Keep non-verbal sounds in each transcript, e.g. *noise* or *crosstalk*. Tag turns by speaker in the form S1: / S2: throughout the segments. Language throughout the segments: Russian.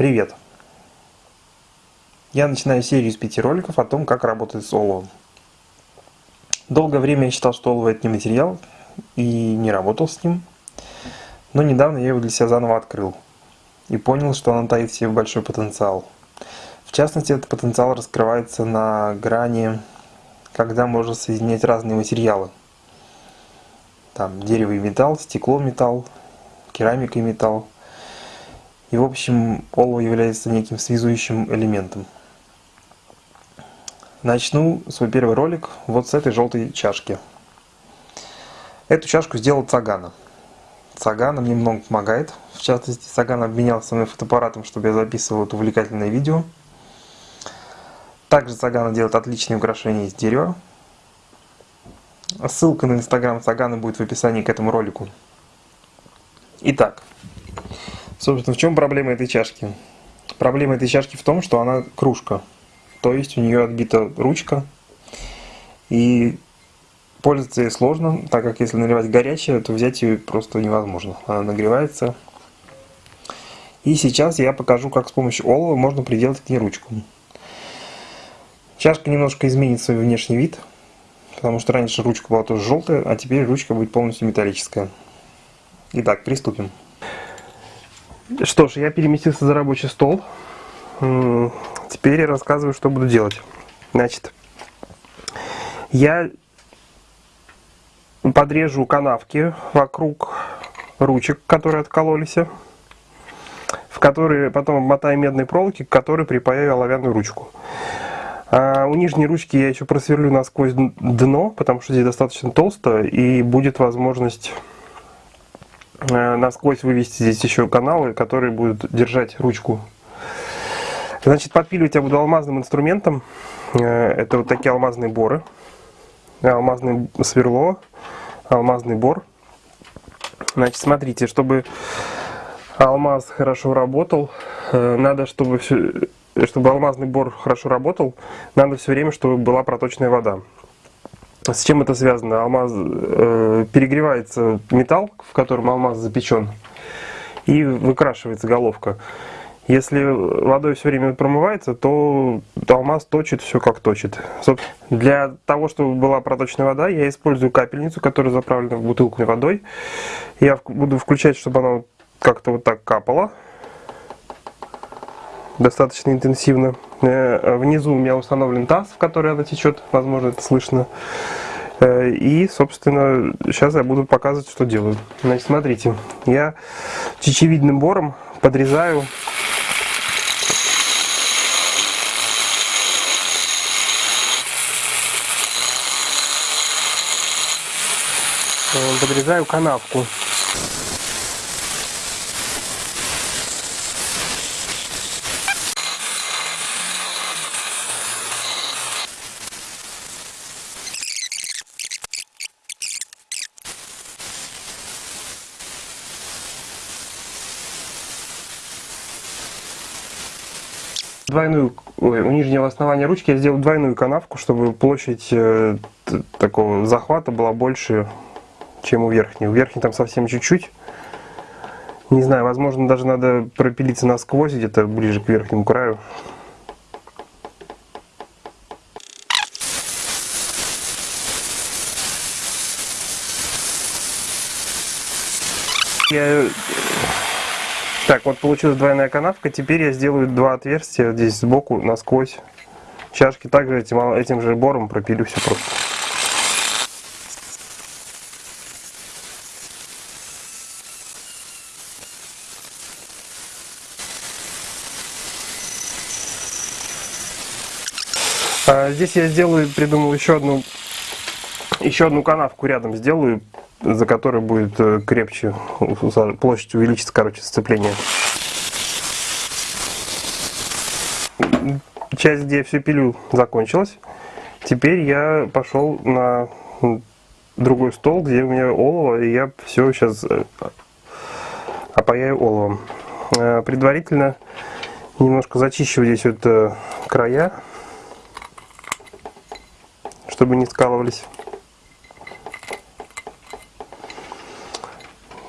S1: Привет! Я начинаю серию из пяти роликов о том, как работать с оловом. Долгое время я считал, что олово это не материал, и не работал с ним. Но недавно я его для себя заново открыл. И понял, что оно таит в себе большой потенциал. В частности, этот потенциал раскрывается на грани, когда можно соединять разные материалы. Там дерево и металл, стекло, металл, керамика и металл. И в общем, олово является неким связующим элементом. Начну свой первый ролик вот с этой желтой чашки. Эту чашку сделал Цагана. Цагана мне много помогает. В частности, Цагана обменялся мной фотоаппаратом, чтобы я записывал это увлекательное видео. Также Цагана делает отличные украшения из дерева. Ссылка на инстаграм Цагана будет в описании к этому ролику. Итак, Собственно, в чем проблема этой чашки? Проблема этой чашки в том, что она кружка. То есть у нее отбита ручка. И пользоваться ей сложно, так как если наливать горячее, то взять ее просто невозможно. Она нагревается. И сейчас я покажу, как с помощью олова можно приделать к ней ручку. Чашка немножко изменит свой внешний вид, потому что раньше ручка была тоже желтая, а теперь ручка будет полностью металлическая. Итак, приступим. Что ж, я переместился за рабочий стол. Теперь я рассказываю, что буду делать. Значит, я подрежу канавки вокруг ручек, которые откололись, в которые потом обмотаю медной проволоки, к которой припаяю оловянную ручку. А у нижней ручки я еще просверлю насквозь дно, потому что здесь достаточно толсто, и будет возможность насквозь вывести здесь еще каналы, которые будут держать ручку. Значит, подпиливать я буду алмазным инструментом. Э, это вот такие алмазные боры. Алмазное сверло, алмазный бор. Значит, смотрите, чтобы алмаз хорошо работал, э, надо, чтобы, все, чтобы алмазный бор хорошо работал, надо все время, чтобы была проточная вода. С чем это связано? Алмаз э, перегревается металл, в котором алмаз запечен, и выкрашивается головка. Если водой все время промывается, то алмаз точит все как точит. Для того, чтобы была проточная вода, я использую капельницу, которая заправлена в бутылку водой. Я буду включать, чтобы она как-то вот так капала. Достаточно интенсивно. Э, внизу у меня установлен таз, в который она течет, возможно это слышно. Э, и, собственно, сейчас я буду показывать, что делаю. Значит, смотрите, я чечевидным бором подрезаю подрезаю канавку. Двойную, ой, у нижнего основания ручки я сделал двойную канавку, чтобы площадь э, такого захвата была больше, чем у верхней. У верхней там совсем чуть-чуть. Не знаю, возможно, даже надо пропилиться насквозь, где-то ближе к верхнему краю. Я так, вот получилась двойная канавка. Теперь я сделаю два отверстия здесь сбоку, насквозь. Чашки также этим, этим же бором пропилю все просто. А здесь я сделаю, придумал еще одну, еще одну канавку рядом сделаю за которой будет э, крепче, площадь увеличится, короче, сцепление. Часть, где я все пилю, закончилась. Теперь я пошел на другой стол, где у меня олово, и я все сейчас э, опаяю оловом. Э, предварительно немножко зачищу здесь вот края, чтобы не скалывались.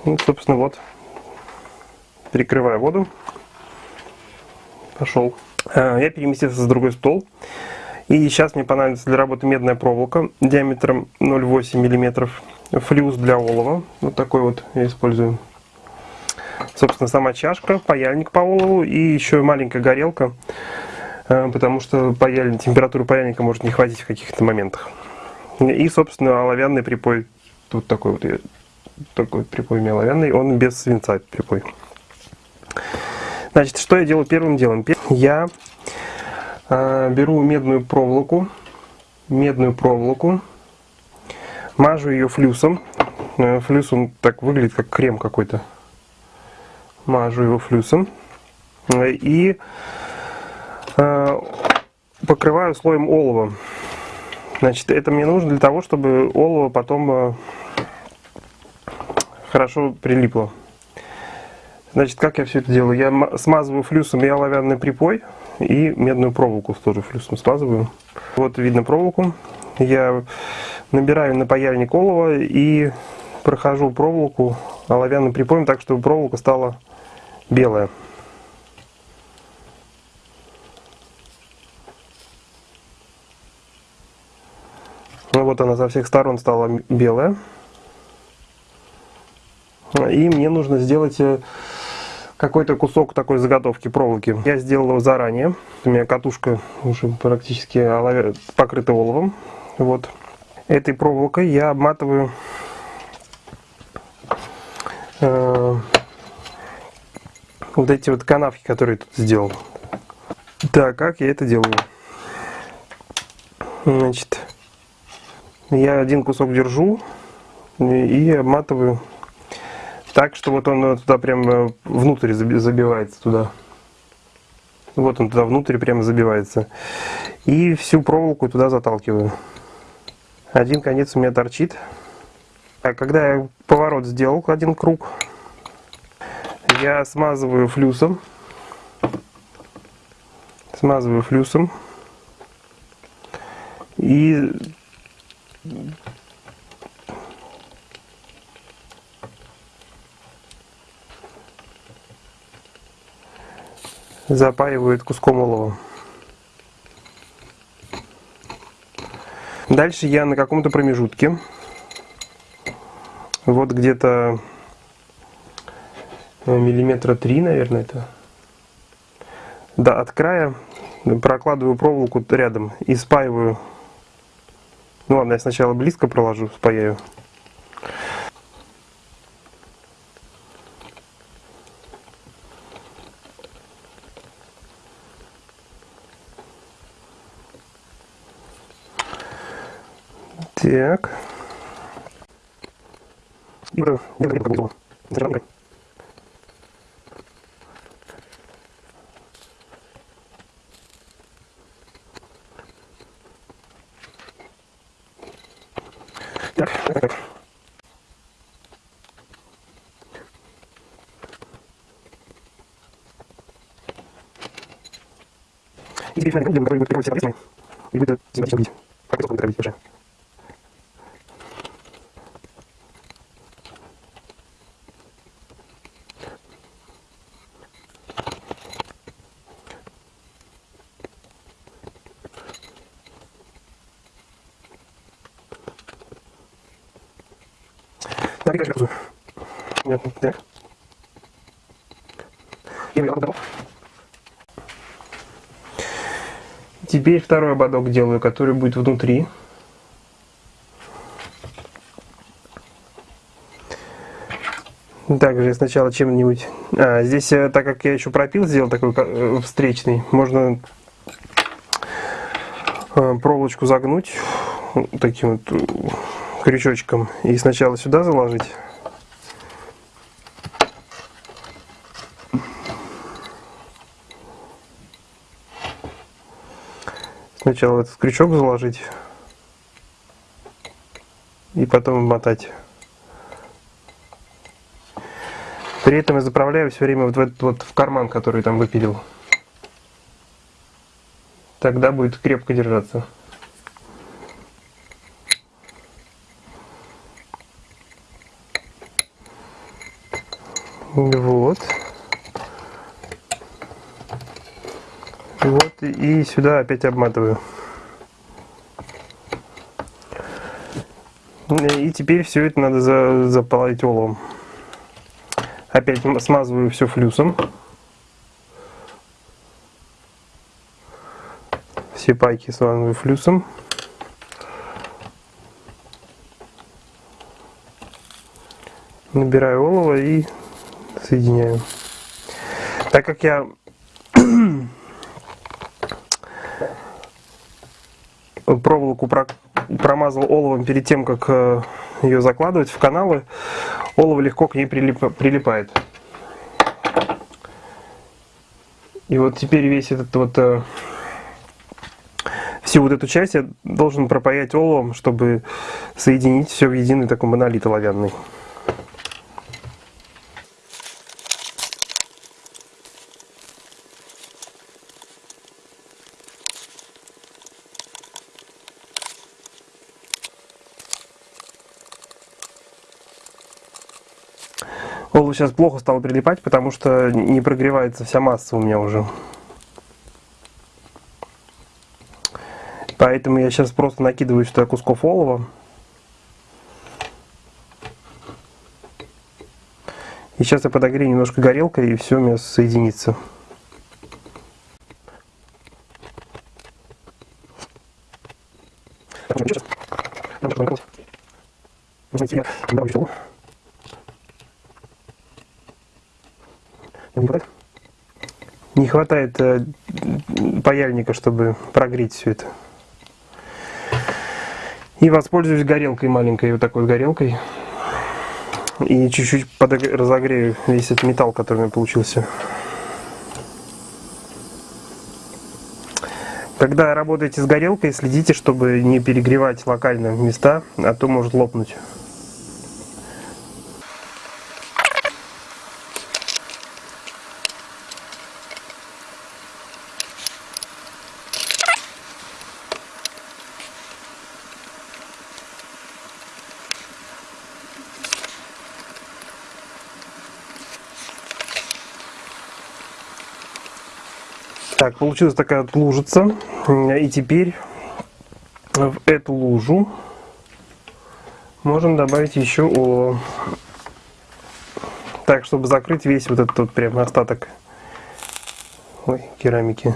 S1: Ну, собственно, вот, перекрываю воду. пошел. А, я переместился за другой стол. И сейчас мне понадобится для работы медная проволока диаметром 0,8 мм. Флюс для олова. Вот такой вот я использую. Собственно, сама чашка, паяльник по олову и еще маленькая горелка. А, потому что паяльник, температуру паяльника может не хватить в каких-то моментах. И, собственно, оловянный припой. Тут такой вот, такой припой оловянный. Он без свинца припой. Значит, что я делаю первым делом? Я э, беру медную проволоку, медную проволоку, мажу ее флюсом. Э, флюс он так выглядит, как крем какой-то. Мажу его флюсом. И э, покрываю слоем олова. Значит, это мне нужно для того, чтобы олово потом э, хорошо прилипло. Значит, как я все это делаю? Я смазываю флюсом и оловянный припой, и медную проволоку тоже флюсом смазываю. Вот видно проволоку. Я набираю на паяльник олова и прохожу проволоку оловянным припоем так, чтобы проволока стала белая. Ну, вот она со всех сторон стала белая. И мне нужно сделать э, какой-то кусок такой заготовки проволоки. Я сделал его заранее. У меня катушка уже практически покрыта оловом. Вот. Этой проволокой я обматываю э, вот эти вот канавки, которые тут сделал. Так, как я это делаю? Значит, я один кусок держу и обматываю так, что вот он туда прям э, внутрь забивается туда. Вот он туда внутрь прямо забивается. И всю проволоку туда заталкиваю. Один конец у меня торчит. А когда я поворот сделал один круг, я смазываю флюсом. Смазываю флюсом. И запаивают куском олова. Дальше я на каком-то промежутке, вот где-то э, миллиметра три, наверное, это, да, от края прокладываю проволоку рядом и спаиваю. Ну ладно, я сначала близко проложу, спаяю. Так. Так. И теперь круг, который будет приводить себя и будет симпатично видеть. Как это будет уже. Так, дальше газую. Понятно. Так. И готов. Теперь второй ободок делаю, который будет внутри. Также сначала чем-нибудь... А, здесь, э, так как я еще пропил, сделал такой э, встречный, можно э, проволочку загнуть таким вот крючочком и сначала сюда заложить. Сначала этот крючок заложить и потом мотать. При этом я заправляю все время вот в этот вот в карман, который там выпилил. Тогда будет крепко держаться. Вот. Вот, и сюда опять обматываю. И теперь все это надо за, заполнить оловом. Опять смазываю все флюсом. Все пайки смазываю флюсом. Набираю олово и соединяю. Так как я проволоку промазал оловом перед тем, как э, ее закладывать в каналы, олово легко к ней прилип, прилипает. И вот теперь весь этот вот э, всю вот эту часть я должен пропаять оловом, чтобы соединить все в единый такой монолит оловянный. Олу сейчас плохо стало прилипать, потому что не прогревается вся масса у меня уже. Поэтому я сейчас просто накидываю сюда кусков олова. И сейчас я подогрею немножко горелкой, и все у меня соединится. Сейчас. Не хватает э, паяльника, чтобы прогреть все это. И воспользуюсь горелкой маленькой, вот такой горелкой. И чуть-чуть разогрею весь этот металл, который у меня получился. Когда работаете с горелкой, следите, чтобы не перегревать локально места, а то может лопнуть. Получилась такая лужица. И теперь в эту лужу можем добавить еще олово. Так, чтобы закрыть весь вот этот вот прям остаток Ой, керамики.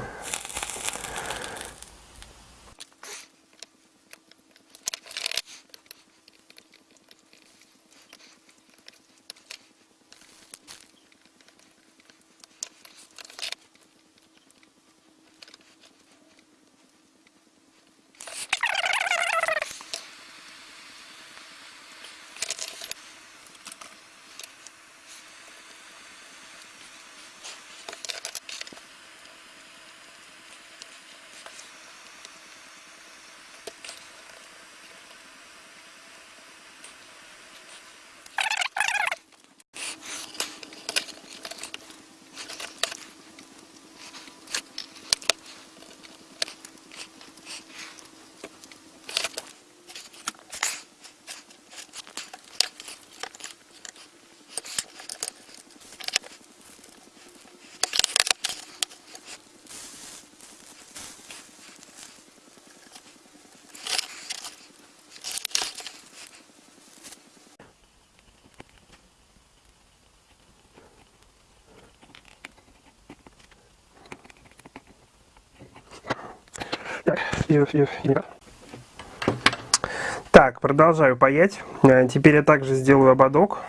S1: Так, продолжаю паять. Э, теперь я также сделаю ободок.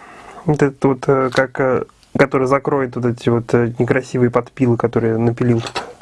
S1: Вот этот вот, э, как, э, который закроет вот эти вот некрасивые подпилы, которые напилил тут.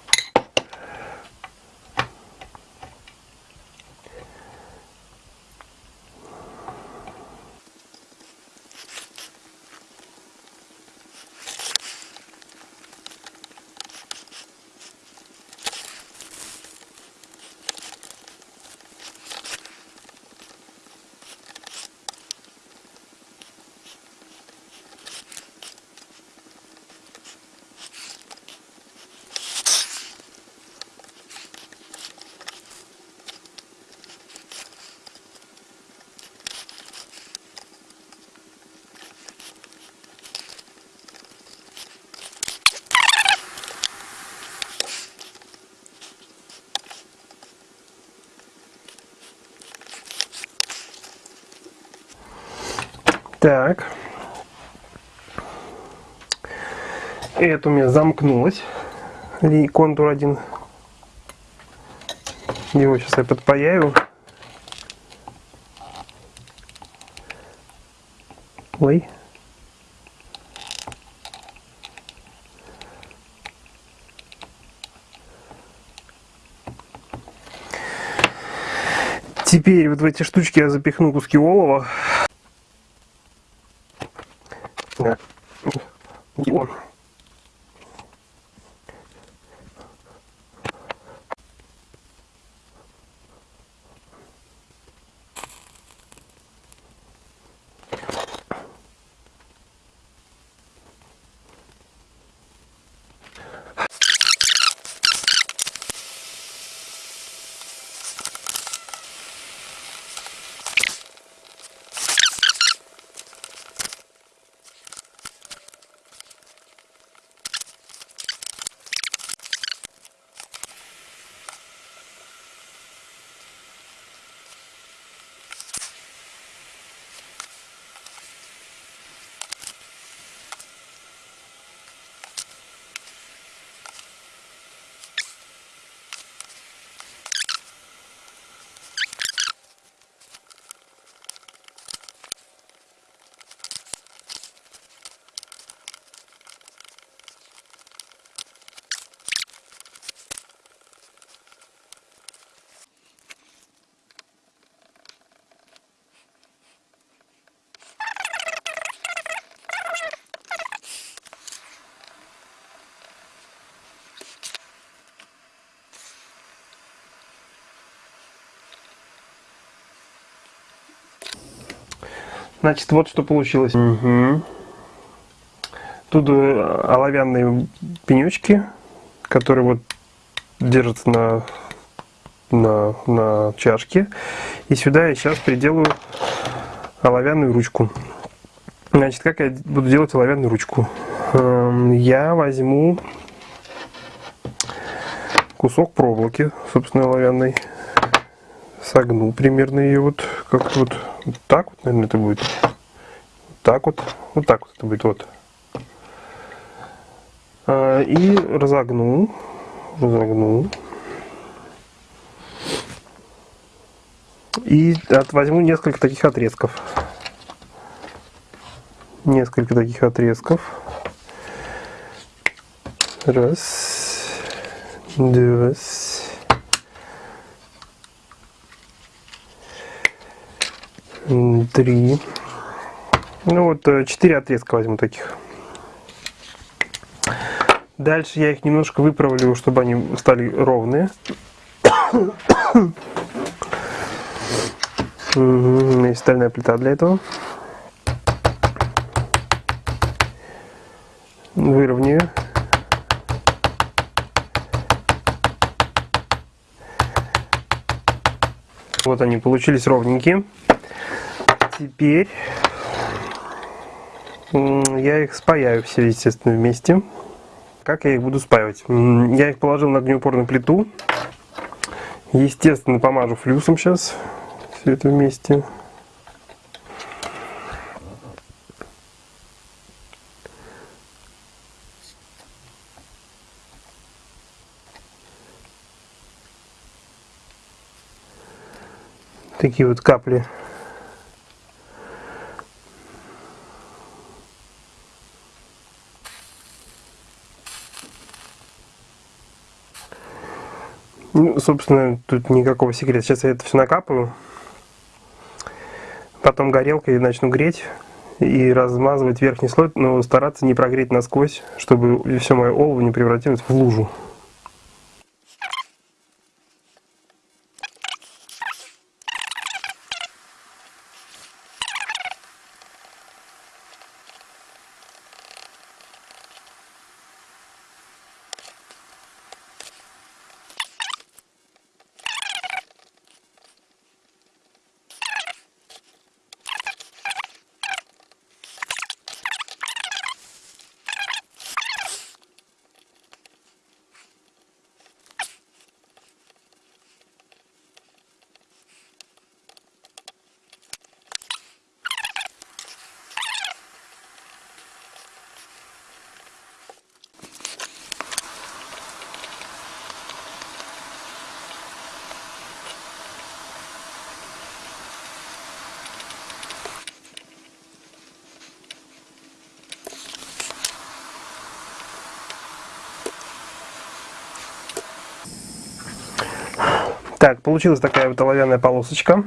S1: Так. Это у меня замкнулось. И контур один. Его сейчас я подпаяю. Ой. Теперь вот в эти штучки я запихну куски олова. Да. Значит, вот что получилось. Угу. Тут э, оловянные пенечки, которые вот держатся на, на, на чашке. И сюда я сейчас приделаю оловянную ручку. Значит, как я буду делать оловянную ручку? Эм, я возьму кусок проволоки, собственно, оловянной. Согну примерно ее вот как вот вот так вот, наверное, это будет. Вот так вот. Вот так вот это будет. Вот. А, и разогну. Разогну. И от, возьму несколько таких отрезков. Несколько таких отрезков. Раз. Два. Три. Ну вот, э, четыре отрезка возьму таких. Дальше я их немножко выправлю, чтобы они стали ровные. У меня есть стальная плита для этого. Выровняю. Вот они получились ровненькие теперь я их спаяю все, естественно, вместе. Как я их буду спаивать? Я их положил на огнеупорную плиту. Естественно, помажу флюсом сейчас все это вместе. Такие вот капли Ну, собственно, тут никакого секрета. Сейчас я это все накапаю. Потом горелкой начну греть и размазывать верхний слой, но стараться не прогреть насквозь, чтобы все мое олово не превратилось в лужу. Так, получилась такая вот оловянная полосочка.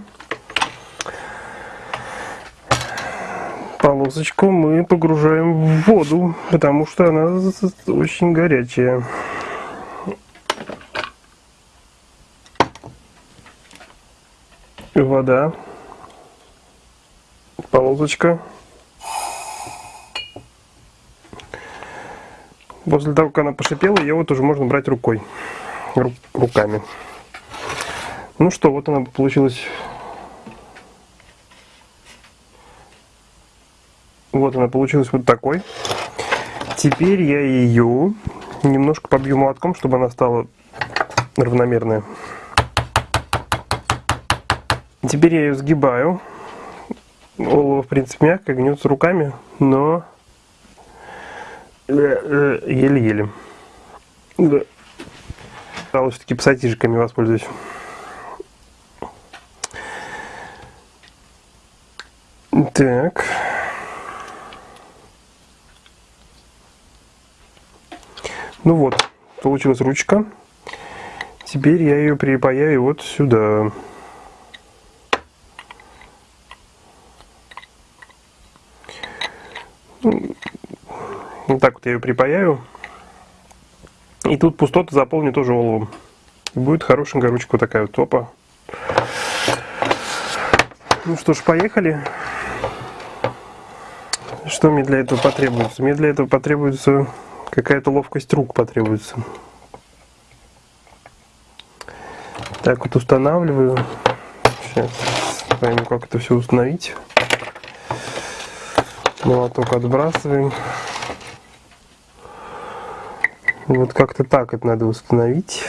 S1: Полосочку мы погружаем в воду, потому что она очень горячая. Вода. Полосочка. После того, как она пошипела, ее вот уже можно брать рукой, руками. Ну что, вот она получилась. Вот она получилась вот такой. Теперь я ее немножко побью молотком, чтобы она стала равномерная. Теперь я ее сгибаю. Олово, в принципе, мягко, гнется руками, но еле-еле. Да. Стало все-таки пассатижиками воспользуюсь. Так. Ну вот, получилась ручка. Теперь я ее припаяю вот сюда. Вот так вот я ее припаяю. И тут пустоты заполню тоже оловом. будет хорошенькая ручка такая вот топа. Ну что ж, поехали. Что мне для этого потребуется? Мне для этого потребуется какая-то ловкость рук потребуется. Так вот устанавливаю. Сейчас пойму, как это все установить. Молоток отбрасываем. Вот как-то так это надо установить.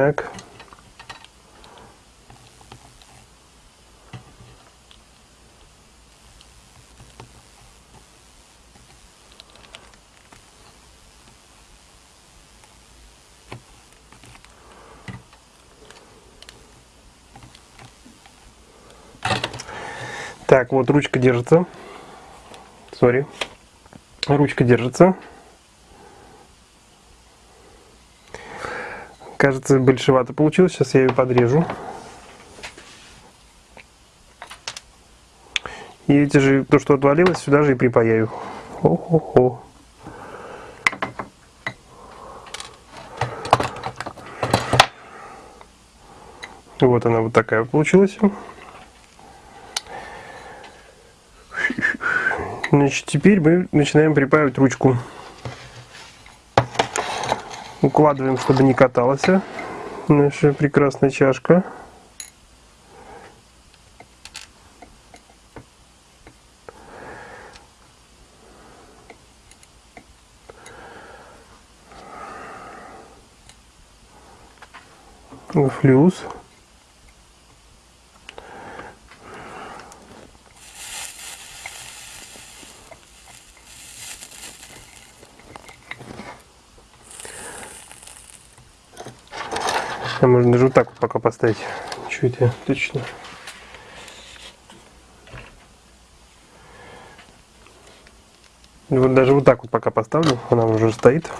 S1: Так. Так, вот ручка держится. Сори. Ручка держится. Кажется, большевато получилось. Сейчас я ее подрежу. И эти же, то, что отвалилось, сюда же и припаяю. Хо-хо-хо. Вот она вот такая получилась. Значит, теперь мы начинаем припаивать ручку. Укладываем, чтобы не каталась наша прекрасная чашка. Флюс. А можно даже вот так вот пока поставить. Чуть я точно. Вот даже вот так вот пока поставлю, она уже стоит.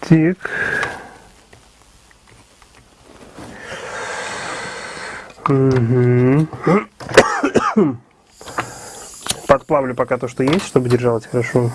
S1: Так. Угу. *coughs* Подплавлю пока то, что есть, чтобы держалось хорошо.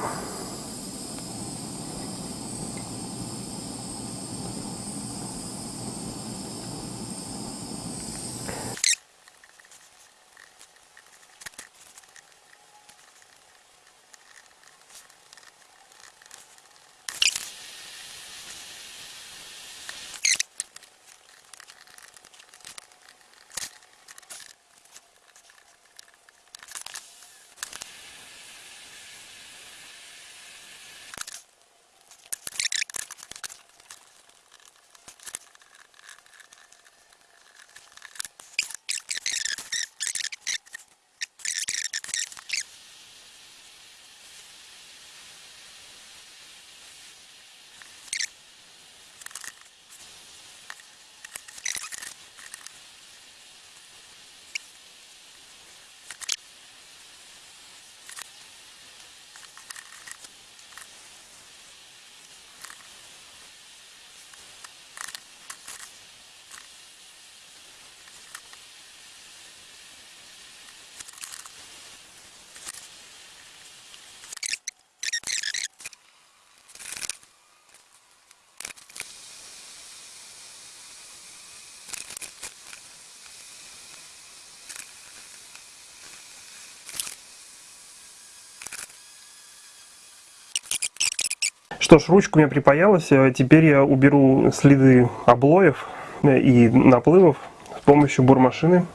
S1: Что ж, ручка у меня припаялась, а теперь я уберу следы облоев и наплывов с помощью бурмашины.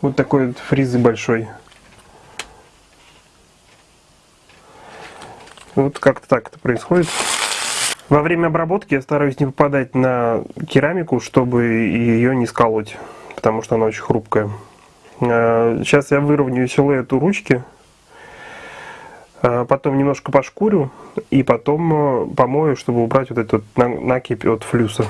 S1: Вот такой вот фризы большой. Вот как-то так это происходит. Во время обработки я стараюсь не попадать на керамику, чтобы ее не сколоть, потому что она очень хрупкая. Сейчас я выровняю силуэт у ручки, потом немножко пошкурю и потом э, помою, чтобы убрать вот этот накипь от флюса.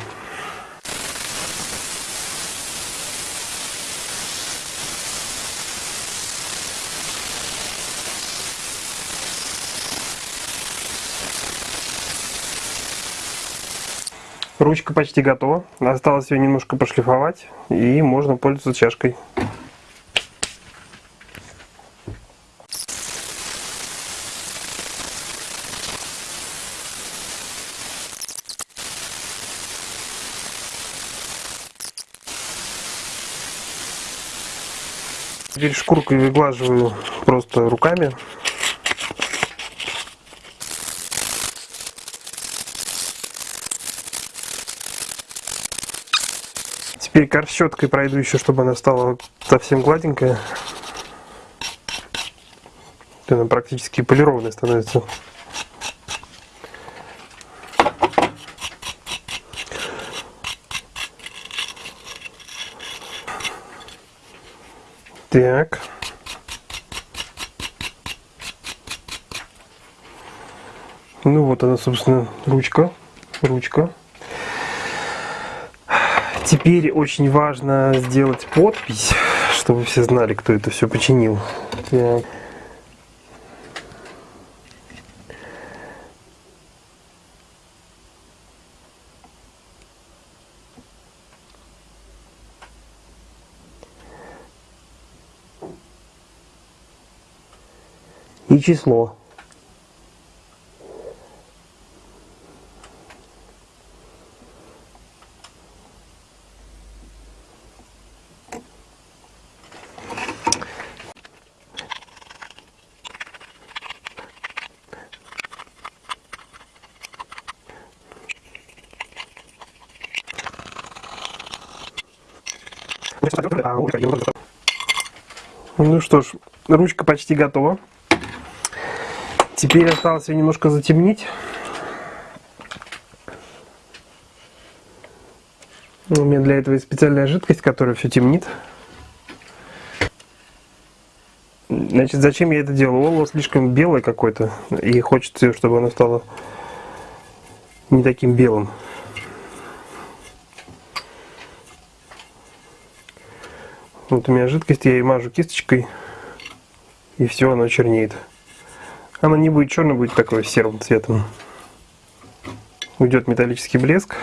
S1: Ручка почти готова. Осталось ее немножко пошлифовать и можно пользоваться чашкой. Теперь шкуркой выглаживаю просто руками. Теперь корщеткой пройду еще, чтобы она стала совсем гладенькая. Она практически полированная становится. Так. Ну вот она, собственно, ручка. Ручка. Теперь очень важно сделать подпись, чтобы все знали, кто это все починил. Так. Число. Ну что ж, ручка почти готова. Теперь осталось ее немножко затемнить. У меня для этого есть специальная жидкость, которая все темнит. Значит, зачем я это делаю? Олово слишком белое какое-то, и хочется, чтобы оно стало не таким белым. Вот у меня жидкость, я ее мажу кисточкой, и все, оно чернеет. Оно не будет черным, будет такой серым цветом. Уйдет металлический блеск.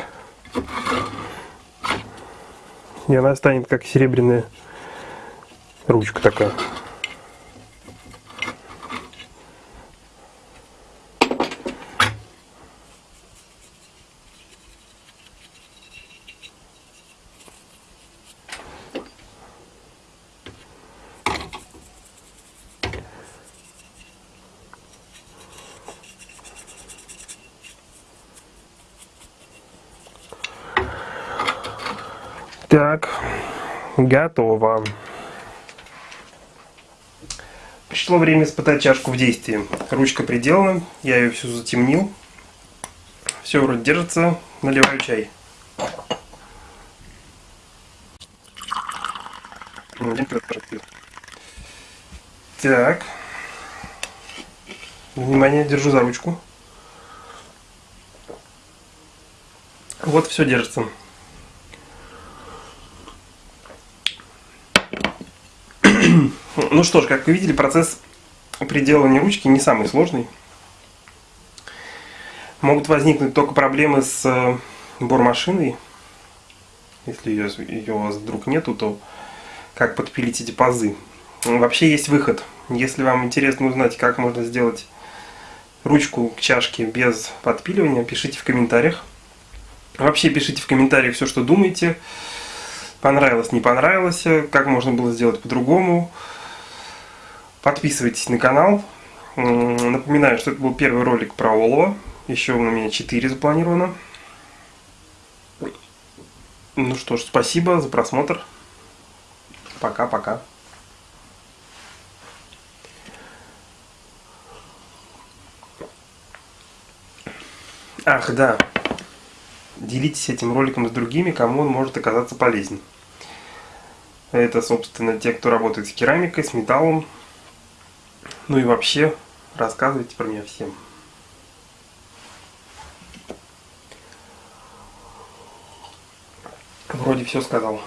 S1: И она станет как серебряная ручка такая. Так, готово. Пришло время испытать чашку в действии. Ручка приделана, я ее всю затемнил. Все вроде держится, наливаю чай. Так. Внимание, держу за ручку. Вот все держится. Ну что ж, как вы видели, процесс приделывания ручки не самый сложный. Могут возникнуть только проблемы с э, бормашиной. Если ее, ее у вас вдруг нету, то как подпилить эти пазы. Вообще есть выход. Если вам интересно узнать, как можно сделать ручку к чашке без подпиливания, пишите в комментариях. Вообще пишите в комментариях все, что думаете. Понравилось, не понравилось, как можно было сделать по-другому. Подписывайтесь на канал. Напоминаю, что это был первый ролик про олово. Еще у меня 4 запланировано. Ну что ж, спасибо за просмотр. Пока-пока. Ах, да. Делитесь этим роликом с другими, кому он может оказаться полезен. Это, собственно, те, кто работает с керамикой, с металлом. Ну и вообще, рассказывайте про меня всем. Вроде все сказал.